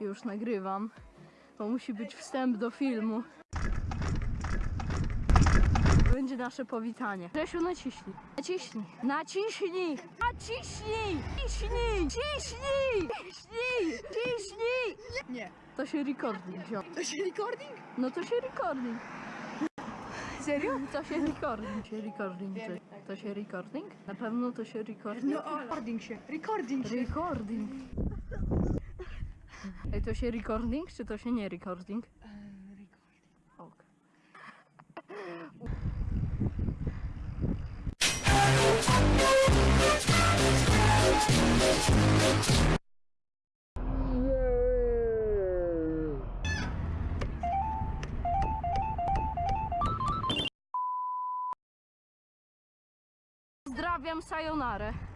Już nagrywam. To musi być wstęp do filmu. Będzie nasze powitanie. Grzesiu, naciśnij. Naciśnij. Naciśnij. Naciśnij. Ciśnij. Ciśnij. Ciśnij. Ciśnij. Nie. To się recording wziął. To się recording? No to się recording. Serio? To się recording. Się recording. To, to się recording? Na pewno to się recording. No, recording się. Recording się. Recording. To się recording, czy to się nie recording? Ok. Pozdrawiam, sayonare.